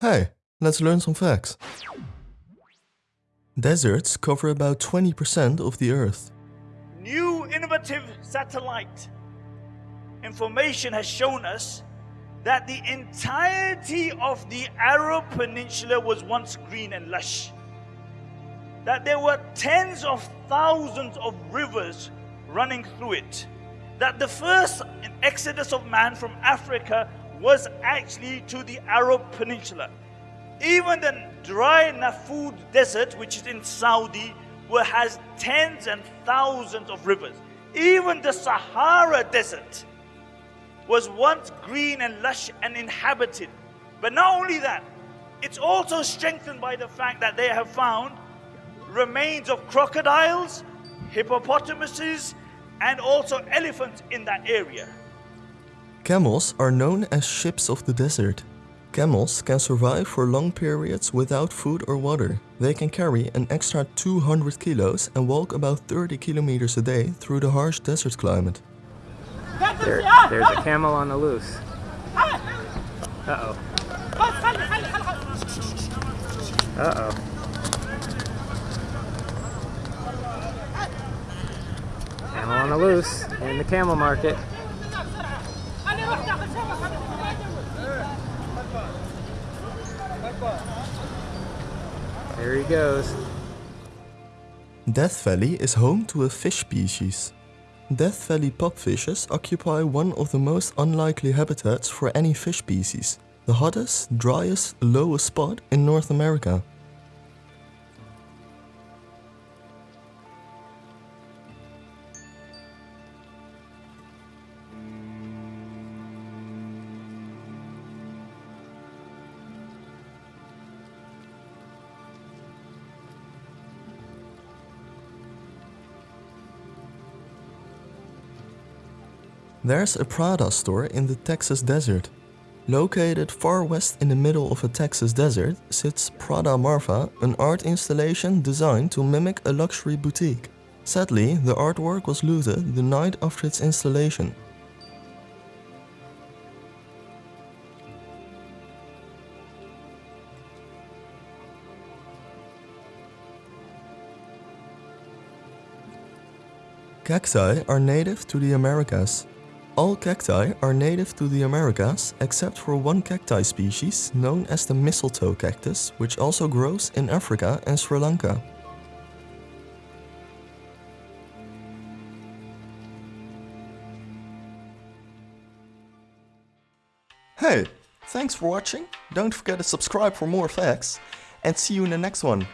Hey, let's learn some facts. Deserts cover about 20% of the Earth. New innovative satellite information has shown us that the entirety of the Arab Peninsula was once green and lush. That there were tens of thousands of rivers running through it. That the first exodus of man from Africa was actually to the Arab Peninsula. Even the dry Nafud desert, which is in Saudi, where has tens and thousands of rivers. Even the Sahara desert was once green and lush and inhabited. But not only that, it's also strengthened by the fact that they have found remains of crocodiles, hippopotamuses, and also elephants in that area. Camels are known as ships of the desert. Camels can survive for long periods without food or water. They can carry an extra 200 kilos and walk about 30 kilometers a day through the harsh desert climate. There, there's a camel on the loose. Uh-oh. Uh-oh. Camel on the loose in the camel market. There he goes. Death Valley is home to a fish species. Death Valley pupfishes occupy one of the most unlikely habitats for any fish species, the hottest, driest, lowest spot in North America. There's a Prada store in the Texas desert. Located far west in the middle of a Texas desert sits Prada Marfa, an art installation designed to mimic a luxury boutique. Sadly, the artwork was looted the night after its installation. Cacti are native to the Americas. All cacti are native to the Americas except for one cacti species known as the mistletoe cactus, which also grows in Africa and Sri Lanka. Hey, thanks for watching, don't forget to subscribe for more facts, and see you in the next one.